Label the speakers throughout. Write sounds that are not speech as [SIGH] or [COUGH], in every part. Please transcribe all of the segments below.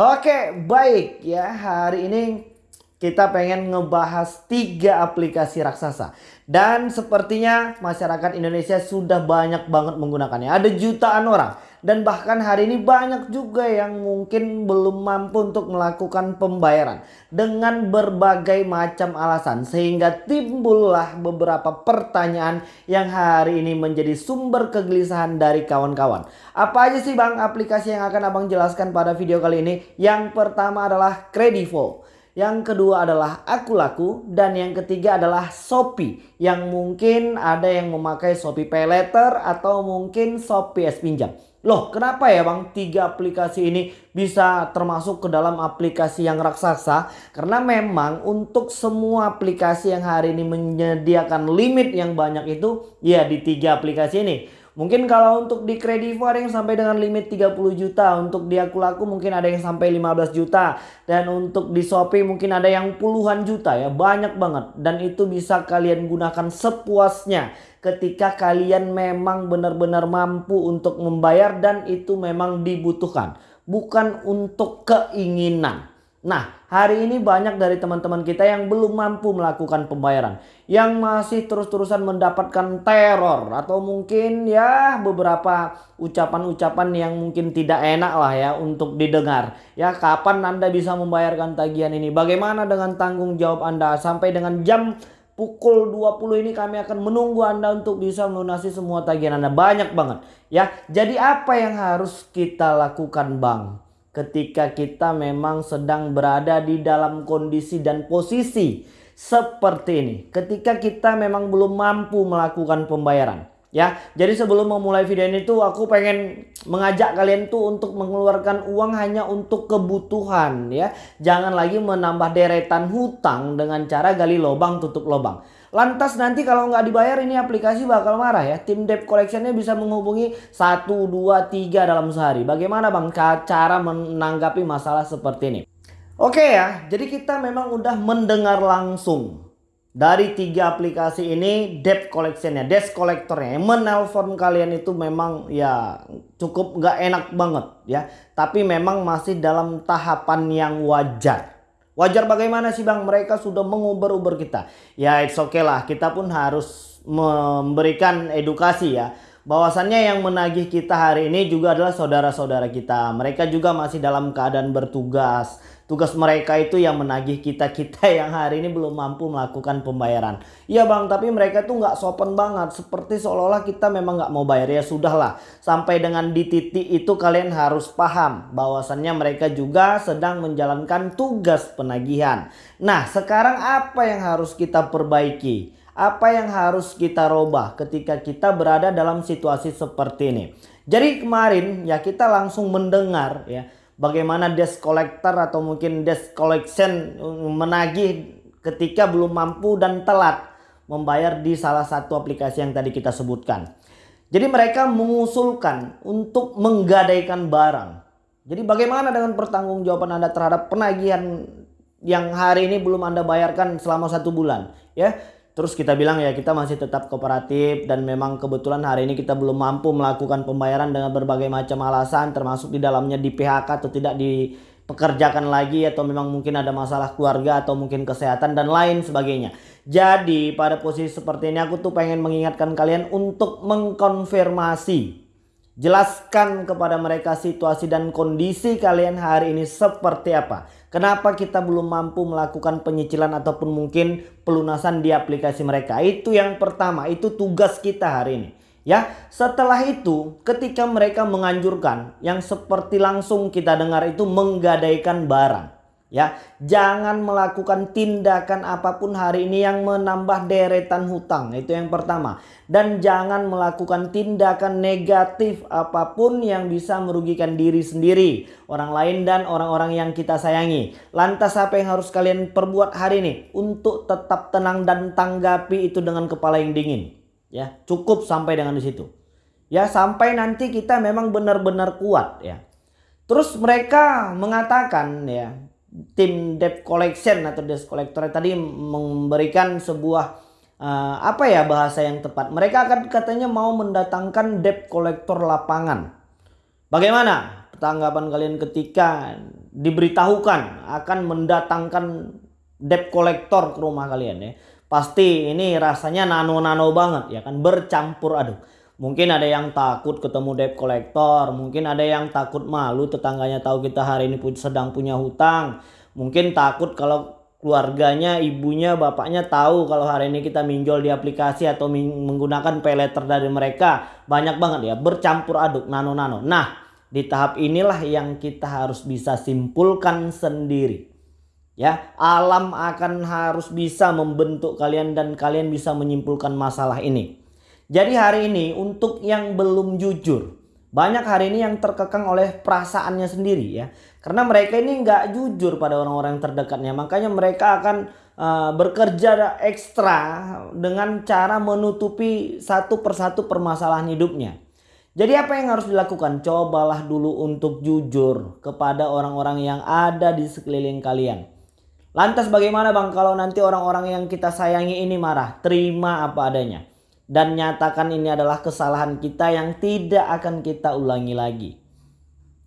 Speaker 1: Oke, baik ya. Hari ini kita pengen ngebahas tiga aplikasi raksasa. Dan sepertinya masyarakat Indonesia sudah banyak banget menggunakannya. Ada jutaan orang. Dan bahkan hari ini banyak juga yang mungkin belum mampu untuk melakukan pembayaran. Dengan berbagai macam alasan. Sehingga timbullah beberapa pertanyaan yang hari ini menjadi sumber kegelisahan dari kawan-kawan. Apa aja sih bang aplikasi yang akan abang jelaskan pada video kali ini? Yang pertama adalah Kredivo. Yang kedua adalah Aku Laku dan yang ketiga adalah Shopee yang mungkin ada yang memakai Shopee Pay Letter atau mungkin Shopee S Pinjam. Loh kenapa ya bang tiga aplikasi ini bisa termasuk ke dalam aplikasi yang raksasa? Karena memang untuk semua aplikasi yang hari ini menyediakan limit yang banyak itu ya di tiga aplikasi ini. Mungkin kalau untuk di Kredivo ada yang sampai dengan limit 30 juta. Untuk di Aku Laku mungkin ada yang sampai 15 juta. Dan untuk di Shopee mungkin ada yang puluhan juta ya. Banyak banget. Dan itu bisa kalian gunakan sepuasnya. Ketika kalian memang benar-benar mampu untuk membayar dan itu memang dibutuhkan. Bukan untuk keinginan. Nah, hari ini banyak dari teman-teman kita yang belum mampu melakukan pembayaran. Yang masih terus-terusan mendapatkan teror. Atau mungkin ya beberapa ucapan-ucapan yang mungkin tidak enak lah ya untuk didengar. Ya, kapan Anda bisa membayarkan tagihan ini? Bagaimana dengan tanggung jawab Anda? Sampai dengan jam pukul 20 ini kami akan menunggu Anda untuk bisa melunasi semua tagihan Anda. Banyak banget. Ya, jadi apa yang harus kita lakukan Bang? Ketika kita memang sedang berada di dalam kondisi dan posisi seperti ini. Ketika kita memang belum mampu melakukan pembayaran. Ya, jadi sebelum memulai video ini tuh aku pengen mengajak kalian tuh untuk mengeluarkan uang hanya untuk kebutuhan ya. Jangan lagi menambah deretan hutang dengan cara gali lubang tutup lubang. Lantas nanti kalau nggak dibayar ini aplikasi bakal marah ya. Tim debt collectionnya bisa menghubungi 1, 2, 3 dalam sehari. Bagaimana bang cara menanggapi masalah seperti ini? Oke ya, jadi kita memang udah mendengar langsung dari tiga aplikasi ini debt collectionnya, debt collectornya yang menelpon kalian itu memang ya cukup nggak enak banget ya. Tapi memang masih dalam tahapan yang wajar. Wajar bagaimana sih bang mereka sudah menguber-uber kita. Ya it's okay lah kita pun harus memberikan edukasi ya. Bahwasannya yang menagih kita hari ini juga adalah saudara-saudara kita. Mereka juga masih dalam keadaan bertugas Tugas mereka itu yang menagih kita-kita [LAUGHS] yang hari ini belum mampu melakukan pembayaran. Iya bang, tapi mereka tuh nggak sopan banget. Seperti seolah-olah kita memang nggak mau bayar. Ya sudahlah, sampai dengan di titik itu kalian harus paham. bahwasannya mereka juga sedang menjalankan tugas penagihan. Nah, sekarang apa yang harus kita perbaiki? Apa yang harus kita robah ketika kita berada dalam situasi seperti ini? Jadi kemarin ya kita langsung mendengar ya bagaimana desk collector atau mungkin desk collection menagih ketika belum mampu dan telat membayar di salah satu aplikasi yang tadi kita sebutkan. Jadi mereka mengusulkan untuk menggadaikan barang. Jadi bagaimana dengan pertanggungjawaban Anda terhadap penagihan yang hari ini belum Anda bayarkan selama satu bulan? Ya, Terus kita bilang ya kita masih tetap kooperatif dan memang kebetulan hari ini kita belum mampu melakukan pembayaran dengan berbagai macam alasan termasuk di dalamnya di PHK atau tidak dipekerjakan lagi atau memang mungkin ada masalah keluarga atau mungkin kesehatan dan lain sebagainya. Jadi pada posisi seperti ini aku tuh pengen mengingatkan kalian untuk mengkonfirmasi Jelaskan kepada mereka situasi dan kondisi kalian hari ini seperti apa. Kenapa kita belum mampu melakukan penyicilan ataupun mungkin pelunasan di aplikasi mereka. Itu yang pertama, itu tugas kita hari ini. Ya, setelah itu ketika mereka menganjurkan yang seperti langsung kita dengar itu menggadaikan barang. Ya, jangan melakukan tindakan apa pun hari ini yang menambah deretan hutang. Itu yang pertama. Dan jangan melakukan tindakan negatif apa pun yang bisa merugikan diri sendiri, orang lain dan orang-orang yang kita sayangi. Lantas apa yang harus kalian perbuat hari ini untuk tetap tenang dan tanggapi itu dengan kepala yang dingin. Ya, cukup sampai dengan di situ. Ya, sampai nanti kita memang benar-benar kuat ya. Terus mereka mengatakan ya, tim debt collection atau debt collector tadi memberikan sebuah uh, apa ya bahasa yang tepat. Mereka akan katanya mau mendatangkan debt collector lapangan. Bagaimana tanggapan kalian ketika diberitahukan akan mendatangkan debt collector ke rumah kalian ya? Pasti ini rasanya nano-nano banget ya kan bercampur aduk. Mungkin ada yang takut ketemu debt collector, mungkin ada yang takut malu tetangganya tahu kita hari ini sedang punya hutang. Mungkin takut kalau keluarganya, ibunya, bapaknya tahu kalau hari ini kita minjol di aplikasi atau menggunakan pay letter dari mereka. Banyak banget ya, bercampur aduk nano-nano. Nah, di tahap inilah yang kita harus bisa simpulkan sendiri. Ya, alam akan harus bisa membentuk kalian dan kalian bisa menyimpulkan masalah ini. Jadi hari ini untuk yang belum jujur, banyak hari ini yang terkekang oleh perasaannya sendiri ya. Karena mereka ini nggak jujur pada orang-orang terdekatnya. Makanya mereka akan uh, bekerja ekstra dengan cara menutupi satu persatu permasalahan hidupnya. Jadi apa yang harus dilakukan? Cobalah dulu untuk jujur kepada orang-orang yang ada di sekeliling kalian. Lantas bagaimana bang kalau nanti orang-orang yang kita sayangi ini marah? Terima apa adanya. Dan nyatakan ini adalah kesalahan kita yang tidak akan kita ulangi lagi.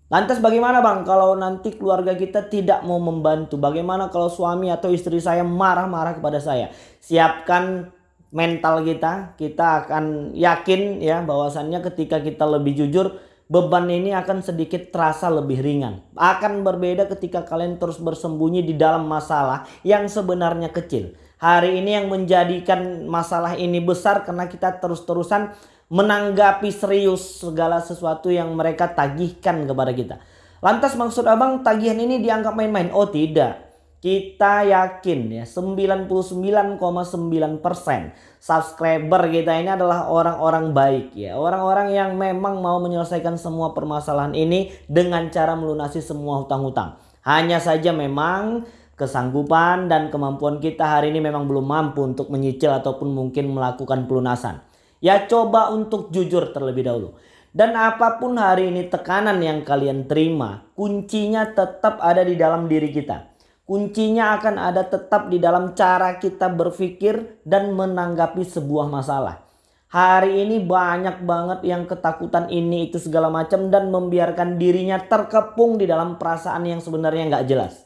Speaker 1: Lantas bagaimana bang kalau nanti keluarga kita tidak mau membantu? Bagaimana kalau suami atau istri saya marah-marah kepada saya? Siapkan mental kita. Kita akan yakin ya bahwasannya ketika kita lebih jujur beban ini akan sedikit terasa lebih ringan. Akan berbeda ketika kalian terus bersembunyi di dalam masalah yang sebenarnya kecil. Hari ini yang menjadikan masalah ini besar karena kita terus-terusan menanggapi serius segala sesuatu yang mereka tagihkan kepada kita. Lantas maksud abang tagihan ini dianggap main-main? Oh tidak. Kita yakin ya 99,9% subscriber kita ini adalah orang-orang baik ya. Orang-orang yang memang mau menyelesaikan semua permasalahan ini dengan cara melunasi semua hutang-hutang. Hanya saja memang kesanggupan dan kemampuan kita hari ini memang belum mampu untuk menyicil ataupun mungkin melakukan pelunasan. Ya coba untuk jujur terlebih dahulu. Dan apa pun hari ini tekanan yang kalian terima, kuncinya tetap ada di dalam diri kita. Kuncinya akan ada tetap di dalam cara kita berpikir dan menanggapi sebuah masalah. Hari ini banyak banget yang ketakutan ini itu segala macam dan membiarkan dirinya terkepung di dalam perasaan yang sebenarnya nggak jelas.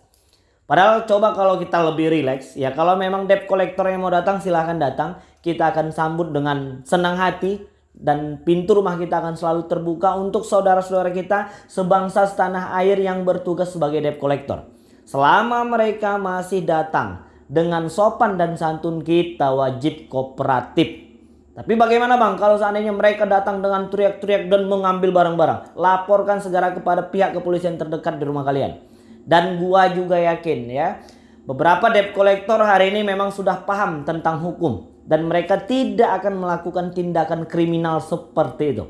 Speaker 1: Padahal coba kalau kita lebih rileks ya kalau memang debt collector yang mau datang silahkan datang. Kita akan sambut dengan senang hati dan pintu rumah kita akan selalu terbuka untuk saudara-saudara kita sebangsa setanah air yang bertugas sebagai debt collector. Selama mereka masih datang dengan sopan dan santun kita wajib kooperatif. Tapi bagaimana bang kalau seandainya mereka datang dengan teriak-teriak dan mengambil barang-barang. Laporkan segera kepada pihak kepolisian terdekat di rumah kalian. Dan gua juga yakin ya. Beberapa debt collector hari ini memang sudah paham tentang hukum. Dan mereka tidak akan melakukan tindakan kriminal seperti itu.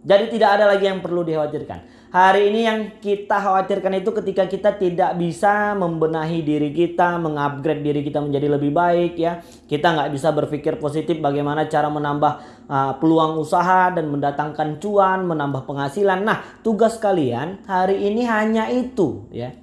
Speaker 1: Jadi tidak ada lagi yang perlu dikhawatirkan. Hari ini yang kita khawatirkan itu ketika kita tidak bisa membenahi diri kita, mengupgrade diri kita menjadi lebih baik ya. Kita nggak bisa berpikir positif bagaimana cara menambah uh, peluang usaha dan mendatangkan cuan, menambah penghasilan. Nah, tugas kalian hari ini hanya itu ya.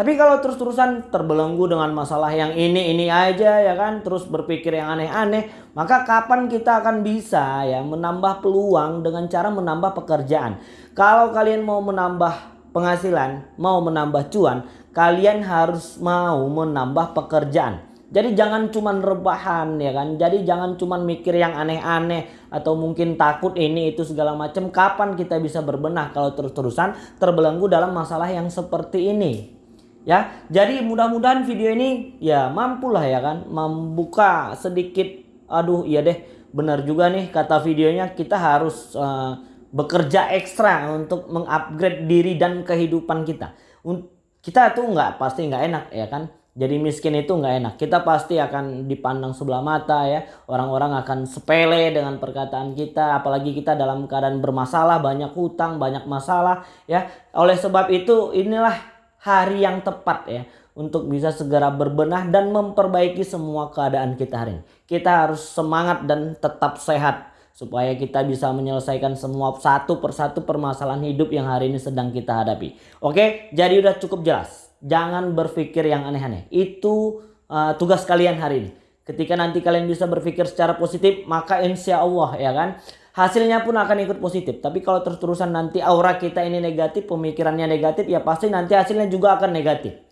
Speaker 1: Tapi kalau terus-terusan terbelenggu dengan masalah yang ini ini aja ya kan, terus berpikir yang aneh-aneh, maka kapan kita akan bisa ya menambah peluang dengan cara menambah pekerjaan? Kalau kalian mau menambah penghasilan, mau menambah cuan, kalian harus mau menambah pekerjaan. Jadi jangan cuman rebahan ya kan. Jadi jangan cuman mikir yang aneh-aneh atau mungkin takut ini itu segala macam. Kapan kita bisa berbenah kalau terus-terusan terbelenggu dalam masalah yang seperti ini? Ya, jadi mudah-mudahan video ini ya mampulah ya kan membuka sedikit aduh iya deh benar juga nih kata videonya kita harus uh, bekerja ekstra untuk mengupgrade diri dan kehidupan kita. Kita tuh nggak pasti nggak enak ya kan. Jadi miskin itu nggak enak. Kita pasti akan dipandang sebelah mata ya. Orang-orang akan sepele dengan perkataan kita. Apalagi kita dalam keadaan bermasalah, banyak hutang, banyak masalah ya. Oleh sebab itu inilah hari yang tepat ya untuk bisa segera berbenah dan memperbaiki semua keadaan kita hari ini. Kita harus semangat dan tetap sehat supaya kita bisa menyelesaikan semua satu persatu permasalahan hidup yang hari ini sedang kita hadapi. Oke, jadi udah cukup jelas. Jangan berpikir yang aneh-aneh. Itu uh, tugas kalian hari ini. Ketika nanti kalian bisa berpikir secara positif, maka insya Allah ya kan hasilnya pun akan ikut positif. Tapi kalau terus-terusan nanti aura kita ini negatif, pemikirannya negatif, ya pasti nanti hasilnya juga akan negatif.